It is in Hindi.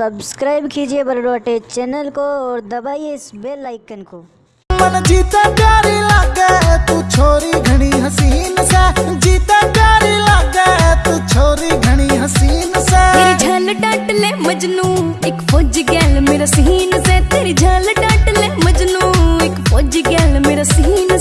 सब्सक्राइब कीजिए बरडोटे चैनल को और दबाइए इस बेल आइकन को। मन जीता प्यारी लागे तू छोरी घनी हसीन से। जीता प्यारी लागे तू छोरी घनी हसीन से। तेरी झाल डांट ले मजनू एक फौज गैल मेरा सीन से। तेरी झाल डांट ले मजनू एक फौज गैल मेरा सीन से